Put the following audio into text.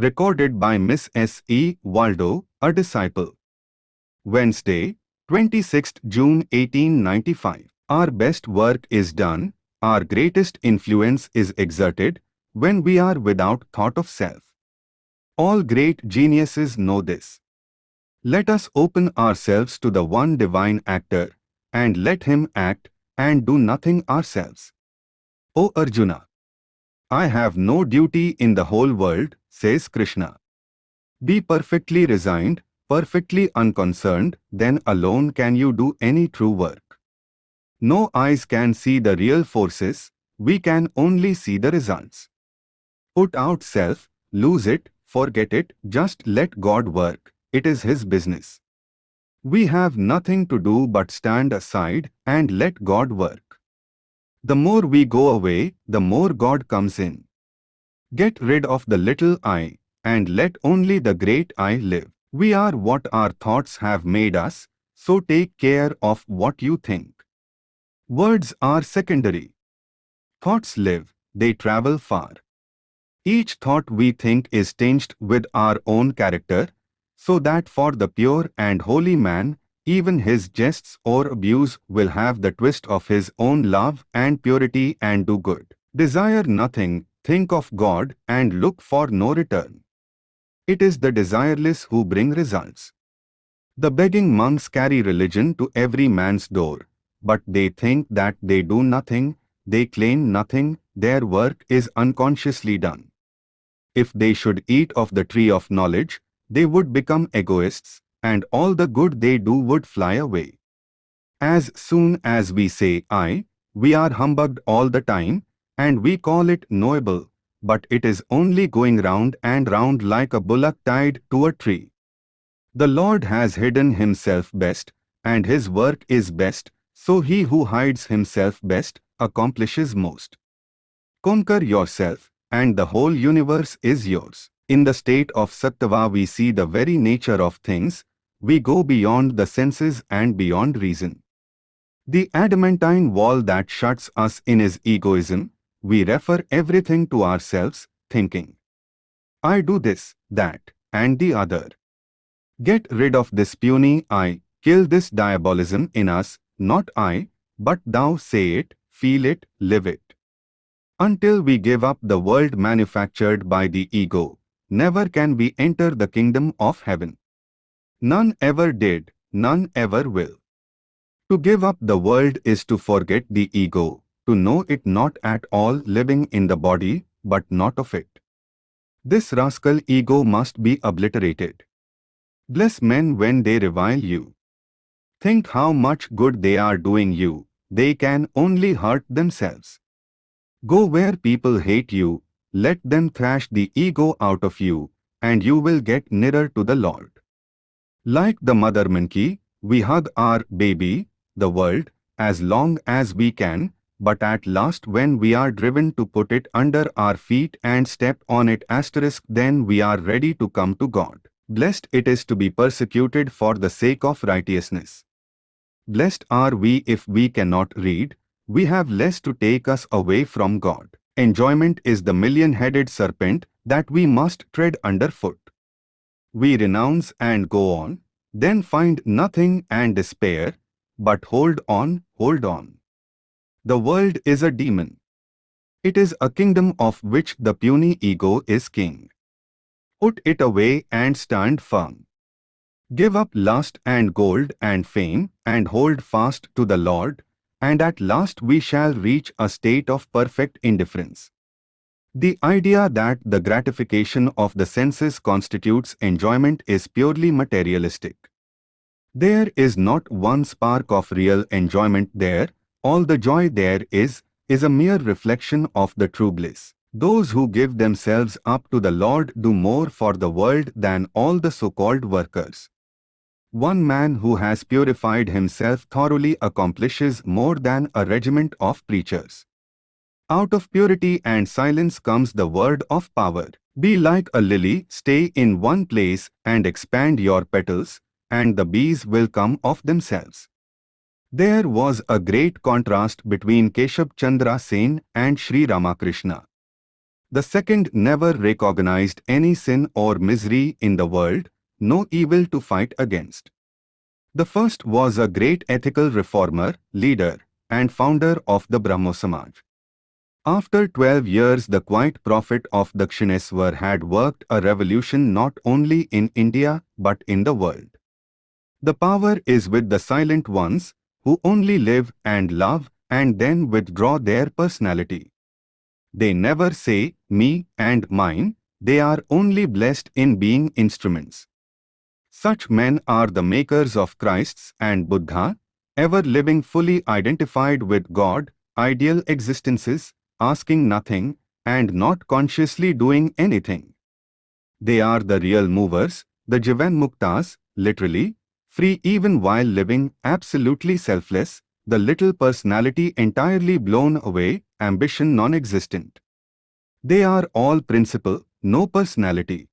Recorded by Miss S. E. Waldo, a disciple. Wednesday, 26th June 1895. Our best work is done, our greatest influence is exerted, when we are without thought of self. All great geniuses know this. Let us open ourselves to the one divine actor, and let him act, and do nothing ourselves. O Arjuna! I have no duty in the whole world, says Krishna. Be perfectly resigned, perfectly unconcerned, then alone can you do any true work. No eyes can see the real forces, we can only see the results. Put out self, lose it, forget it, just let God work, it is His business. We have nothing to do but stand aside and let God work. The more we go away, the more God comes in. Get rid of the little I, and let only the great I live. We are what our thoughts have made us, so take care of what you think. Words are secondary. Thoughts live, they travel far. Each thought we think is tinged with our own character, so that for the pure and holy man, even his jests or abuse will have the twist of his own love and purity and do good. Desire nothing, think of God and look for no return. It is the desireless who bring results. The begging monks carry religion to every man's door, but they think that they do nothing, they claim nothing, their work is unconsciously done. If they should eat of the tree of knowledge, they would become egoists, and all the good they do would fly away. As soon as we say I, we are humbugged all the time, and we call it knowable, but it is only going round and round like a bullock tied to a tree. The Lord has hidden himself best, and his work is best, so he who hides himself best accomplishes most. Conquer yourself, and the whole universe is yours. In the state of Sattva we see the very nature of things, we go beyond the senses and beyond reason. The adamantine wall that shuts us in is egoism, we refer everything to ourselves, thinking, I do this, that, and the other. Get rid of this puny I, kill this diabolism in us, not I, but thou say it, feel it, live it. Until we give up the world manufactured by the ego, never can we enter the kingdom of heaven. None ever did, none ever will. To give up the world is to forget the ego, to know it not at all living in the body, but not of it. This rascal ego must be obliterated. Bless men when they revile you. Think how much good they are doing you, they can only hurt themselves. Go where people hate you, let them thrash the ego out of you, and you will get nearer to the Lord. Like the mother monkey, we hug our baby, the world, as long as we can, but at last when we are driven to put it under our feet and step on it asterisk then we are ready to come to God. Blessed it is to be persecuted for the sake of righteousness. Blessed are we if we cannot read, we have less to take us away from God. Enjoyment is the million-headed serpent that we must tread underfoot we renounce and go on, then find nothing and despair, but hold on, hold on. The world is a demon. It is a kingdom of which the puny ego is king. Put it away and stand firm. Give up lust and gold and fame and hold fast to the Lord, and at last we shall reach a state of perfect indifference. The idea that the gratification of the senses constitutes enjoyment is purely materialistic. There is not one spark of real enjoyment there, all the joy there is, is a mere reflection of the true bliss. Those who give themselves up to the Lord do more for the world than all the so-called workers. One man who has purified himself thoroughly accomplishes more than a regiment of preachers. Out of purity and silence comes the word of power. Be like a lily, stay in one place and expand your petals, and the bees will come of themselves. There was a great contrast between Keshab Chandra Sen and Sri Ramakrishna. The second never recognized any sin or misery in the world, no evil to fight against. The first was a great ethical reformer, leader, and founder of the Brahmo Samaj. After 12 years the quiet prophet of Dakshineswar had worked a revolution not only in India but in the world. The power is with the silent ones, who only live and love and then withdraw their personality. They never say, me and mine, they are only blessed in being instruments. Such men are the makers of Christs and Buddha, ever living fully identified with God, ideal existences, asking nothing, and not consciously doing anything. They are the real movers, the Jivan Muktas, literally, free even while living absolutely selfless, the little personality entirely blown away, ambition non-existent. They are all principle, no personality.